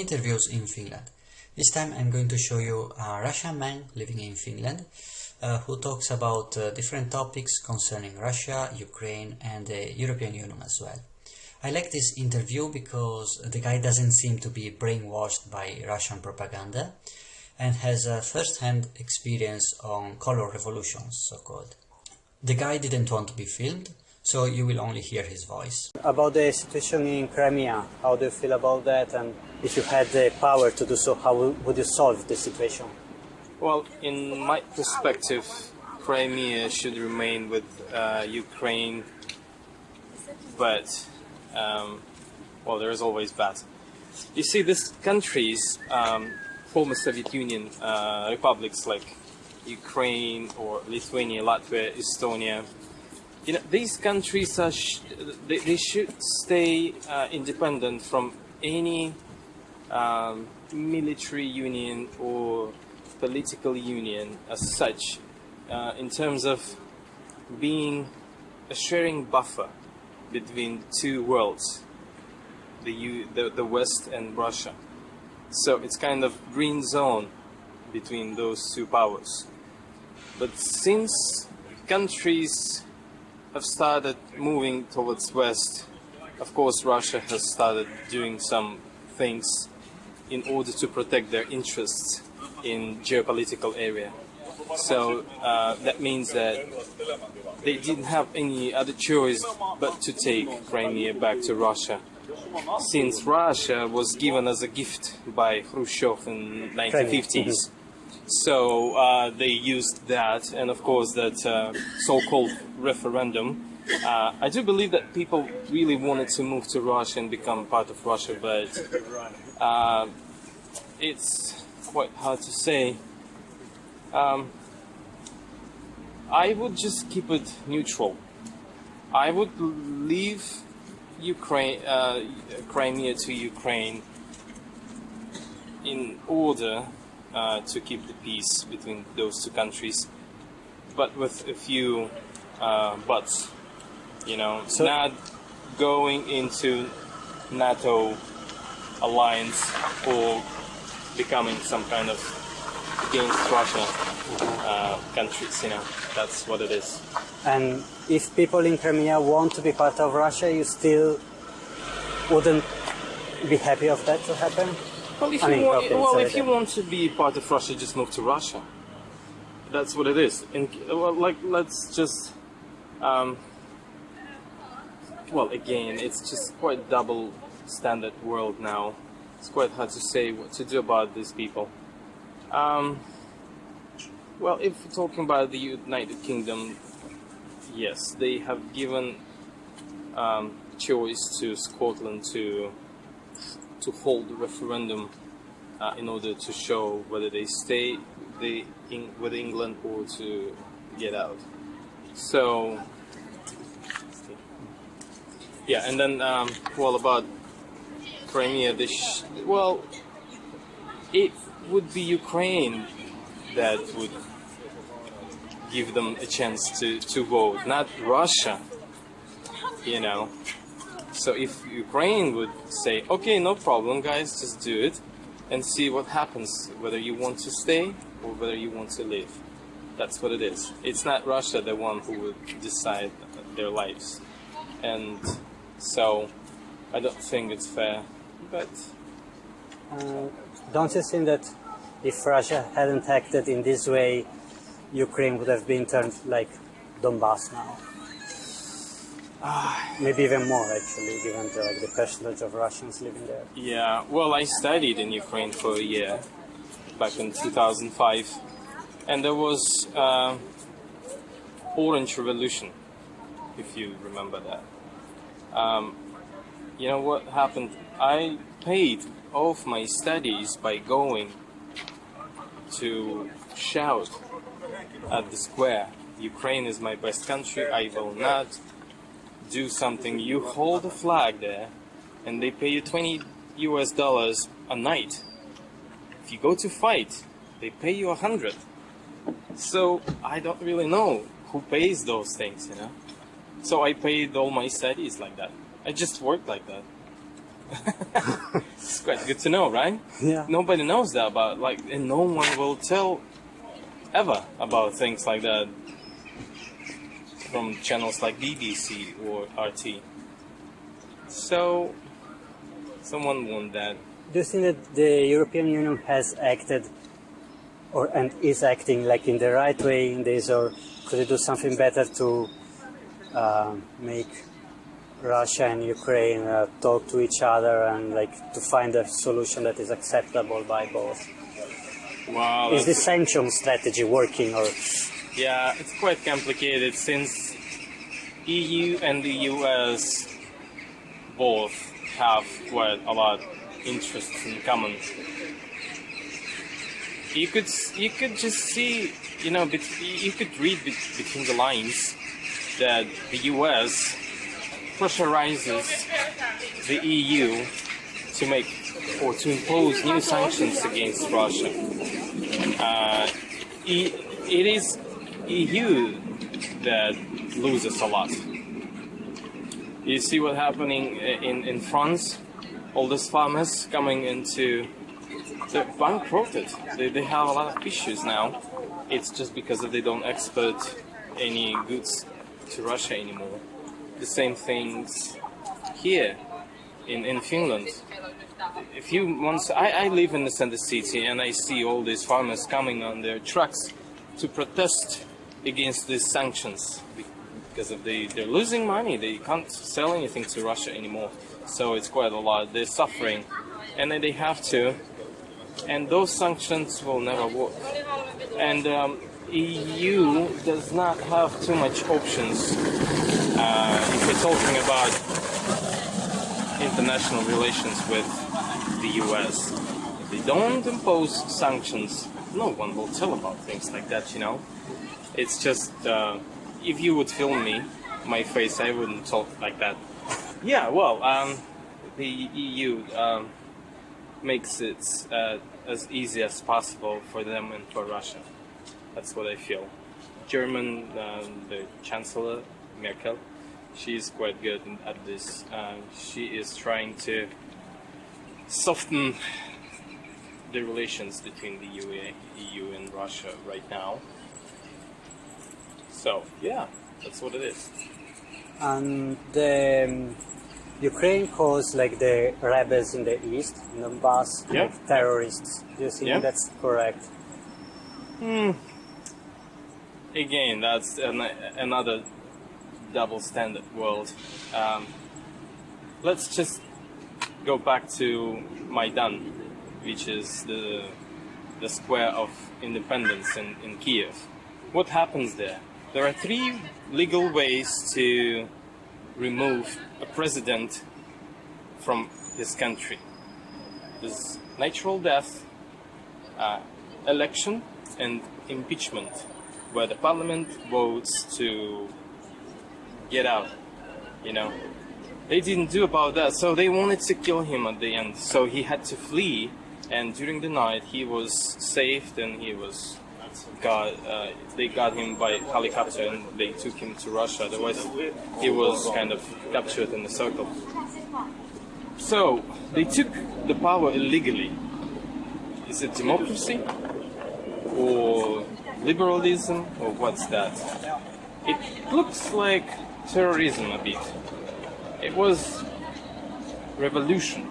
interviews in Finland. This time I'm going to show you a Russian man living in Finland uh, who talks about uh, different topics concerning Russia, Ukraine and the European Union as well. I like this interview because the guy doesn't seem to be brainwashed by Russian propaganda and has a first-hand experience on color revolutions, so-called. The guy didn't want to be filmed, so you will only hear his voice. About the situation in Crimea, how do you feel about that? And if you had the power to do so, how would you solve the situation? Well, in my perspective, Crimea should remain with uh, Ukraine, but um, well, there is always but. You see, these countries, um, former Soviet Union uh, republics like Ukraine or Lithuania, Latvia, Estonia, you know, these countries are they, they, should stay uh, independent from any um, military union or political union as such uh, in terms of being a sharing buffer between two worlds the, U the, the West and Russia. So it's kind of green zone between those two powers. But since countries have started moving towards west, of course Russia has started doing some things in order to protect their interests in geopolitical area. So uh, that means that they didn't have any other choice but to take Crimea back to Russia. Since Russia was given as a gift by Khrushchev in 1950s, so uh, they used that, and of course that uh, so-called referendum. Uh, I do believe that people really wanted to move to Russia and become part of Russia, but uh, it's quite hard to say. Um, I would just keep it neutral. I would leave Ukraine, uh, Crimea to Ukraine in order uh, to keep the peace between those two countries, but with a few uh, buts. You know, so not going into NATO alliance or becoming some kind of against Russia uh, countries. You know, that's what it is. And if people in Crimea want to be part of Russia, you still wouldn't be happy of that to happen? Well, if, I you, mean, want, okay, well, if you want to be part of Russia, just move to Russia. That's what it is. And well, like, let's just, um, well, again, it's just quite double standard world now. It's quite hard to say what to do about these people. Um, well, if we're talking about the United Kingdom, yes, they have given um, choice to Scotland to to hold the referendum uh, in order to show whether they stay in, with England or to get out. So yeah, and then um, well about Crimea, this well, it would be Ukraine that would give them a chance to, to vote, not Russia. You know, so if Ukraine would say, okay, no problem, guys, just do it and see what happens, whether you want to stay or whether you want to leave. That's what it is. It's not Russia the one who would decide their lives. And so I don't think it's fair, but... Uh, don't you think that if Russia hadn't acted in this way, Ukraine would have been turned like Donbass now? Uh, Maybe even more, actually, given the, like, the percentage of Russians living there. Yeah, well, I studied in Ukraine for a year, back in 2005, and there was uh, Orange Revolution, if you remember that. Um, you know what happened? I paid off my studies by going to shout at the square, Ukraine is my best country, I will not do something, you hold a flag there and they pay you 20 US dollars a night. If you go to fight, they pay you a hundred. So I don't really know who pays those things, you know. So I paid all my studies like that. I just worked like that. it's quite good. good to know, right? Yeah. Nobody knows that about like, and no one will tell ever about things like that from channels like BBC or RT. So, someone want that. Do you think that the European Union has acted or and is acting like in the right way in this, or could it do something better to uh, make Russia and Ukraine uh, talk to each other and like to find a solution that is acceptable by both? Wow. Is the sanction strategy working, or Yeah, it's quite complicated since EU and the US both have quite a lot interests in common. You could you could just see, you know, you could read bet- between the lines that the US pressurizes the EU to make or to impose new sanctions against Russia. Uh, it is EU that loses a lot. You see what happening in, in France? All these farmers coming into they're bankrupted. They, they have a lot of issues now. It's just because they don't export any goods to Russia anymore. The same things here in, in Finland. If you once, I, I live in the center city and I see all these farmers coming on their trucks to protest against these sanctions because of the they're losing money. They can't sell anything to Russia anymore. So it's quite a lot. They're suffering, and then they have to. And those sanctions will never work. And um, EU does not have too much options uh, if you're talking about international relations with the US. If they don't impose sanctions, no one will tell about things like that, you know? It's just, uh, if you would film me, my face, I wouldn't talk like that. Yeah, well, um, the EU um, makes it uh, as easy as possible for them and for Russia. That's what I feel. German, um, the Chancellor Merkel, she is quite good at this. Uh, she is trying to soften the relations between the UA, EU and Russia right now. So yeah, that's what it is. and the um, Ukraine calls like the rebels in the east, in Donbass, Yeah. like terrorists. Do you think Yeah. that's correct? Again, that's an, another double standard world. Um, let's just go back to Maidan, which is the the square of independence in, in Kiev. What happens there? There are three legal ways to remove a president from his country. There's natural death, uh, election, and impeachment, where the parliament votes to get out. You know, they didn't do about that, so they wanted to kill him at the end. So he had to flee, and during the night he was saved and he was got. Uh, they got him by helicopter and they took him to Russia. Otherwise, he was kind of captured in the circle. So they took the power illegally. Is it democracy or liberalism or what's that? It looks like terrorism a bit. It was revolution.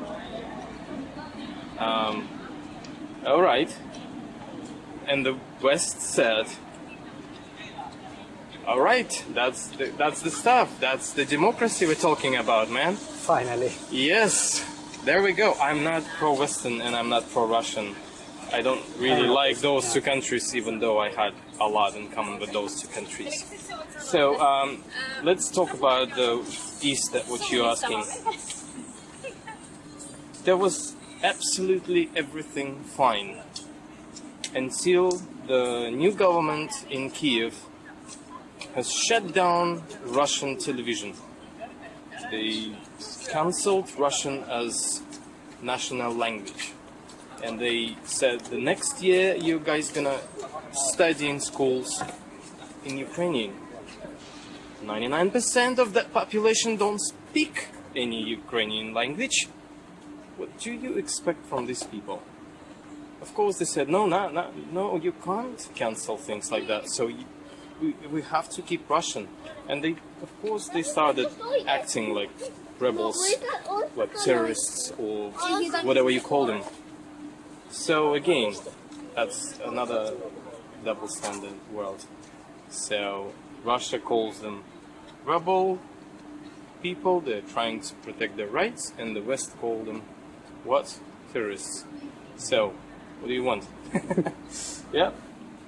Um, all right. And the West said, "All right, that's the, that's the stuff. That's the democracy we're talking about, man." Finally. Yes, there we go. I'm not pro-Western and I'm not pro-Russian. I don't really like those two countries, even though I had a lot in common with those two countries. So um, let's talk about the East, that what you're asking. There was absolutely everything fine until the new government in Kiev has shut down Russian television. They cancelled Russian as national language. And they said the next year you guys gonna study in schools in Ukrainian. 99% of that population don't speak any Ukrainian language. what do you expect from these people? Of course, they said, no, no, no, no, you can't cancel things like that. So you, we, we have to keep Russian. And they, of course, they started acting like rebels, like terrorists or whatever you call them. So again, that's another double standard world. So Russia calls them rebel people, they're trying to protect their rights, and the West call them what? Terrorists. So, what do you want? yeah?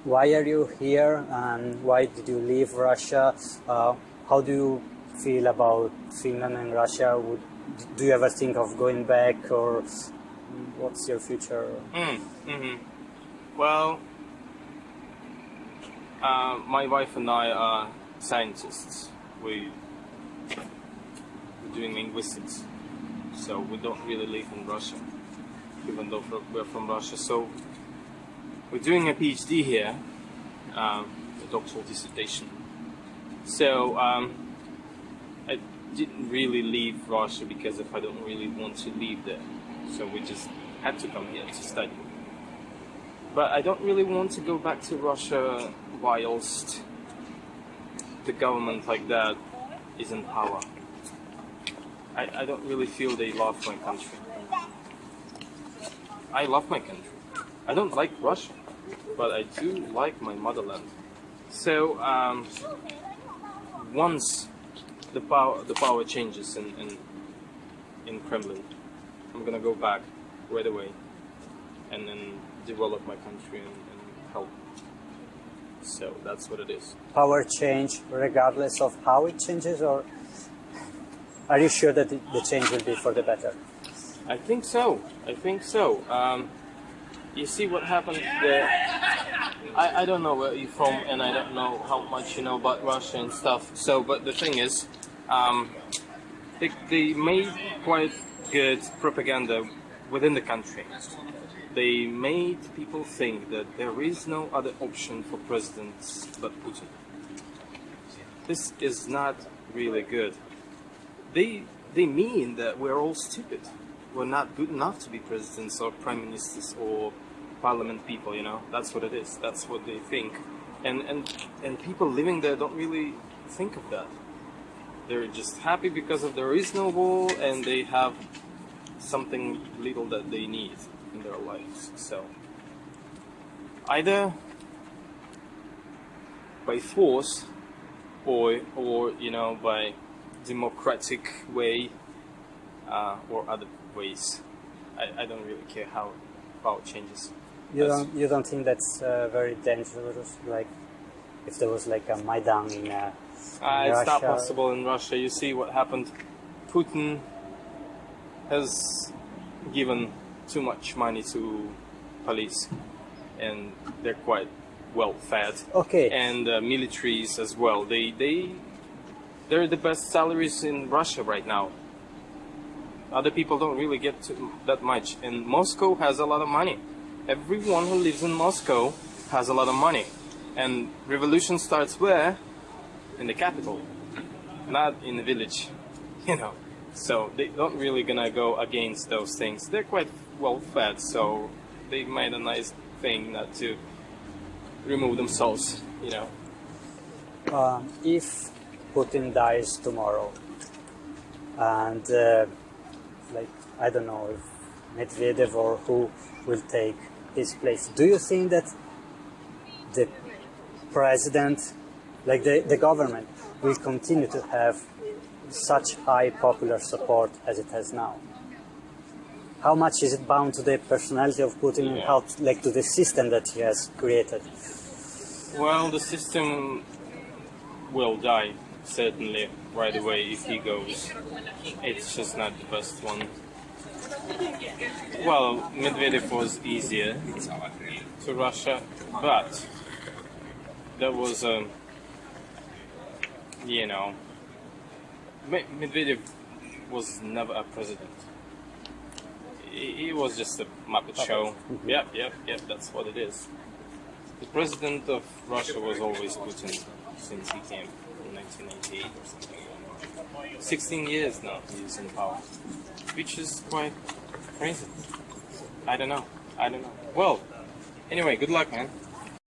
Why are you here and why did you leave Russia? Uh, how do you feel about Finland and Russia? Would, do you ever think of going back or what's your future? Mm, hmm Well, uh, my wife and I are scientists. We, we're doing linguistics, so we don't really live in Russia, even though we're from Russia. So we're doing a PhD here, um, a doctoral dissertation. So um, I didn't really leave Russia because if I don't really want to leave there, so we just had to come here to study. But I don't really want to go back to Russia whilst the government like that is in power. I, I don't really feel they love my country. I love my country. I don't like Russia, but I do like my motherland. So um, once the power the power changes in, in in Kremlin, I'm gonna go back right away and then develop my country and, and help. So that's what it is. Power change regardless of how it changes, or are you sure that the change will be for the better? I think so. I think so. Um, you see what happened there. I, I don't know where you're from, and I don't know how much you know about Russia and stuff. So, but the thing is, um, they, they made quite good propaganda within the country they made people think that there is no other option for presidents but Putin. This is not really good. They they mean that we're all stupid. We're not good enough to be presidents or prime ministers or parliament people, you know. That's what it is. That's what they think. And and and people living there don't really think of that. They're just happy because of there is no war and they have something little that they need in their lives. So either by force or or you know by democratic way uh, or other ways. I, I don't really care how how it changes. You don't you don't think that's uh, very dangerous? Like if there was like a Maidan in, uh, in uh, It's not possible in Russia. You see what happened. Putin has given too much money to police, and they're quite well fed. Okay. And uh, militaries as well. They they they're the best salaries in Russia right now. Other people don't really get that much, and Moscow has a lot of money. Everyone who lives in Moscow has a lot of money, and revolution starts where? In the capital, not in the village, you know. So they don't really gonna go against those things. They're quite well fed, so they made a nice thing not to remove themselves, you know. um, if Putin dies tomorrow, and uh, like I don't know if Medvedev or who will take his place, do you think that the president, like the, the government, will continue to have such high popular support as it has now? How much is it bound to the personality of Putin and how like to the system that he has created? Well, the system will die certainly right away if he goes. It's just not the best one. Well, Medvedev was easier to Russia, but that was a, you know, Medvedev was never a president. He, he was just a Muppet show. Mm-hmm. Yep, yep, yep. That's what it is. The president of Russia was always Putin since he came in 1998 or something. 16 years now he's in power, which is quite crazy. I don't know. I don't know. Well, anyway, good luck, man.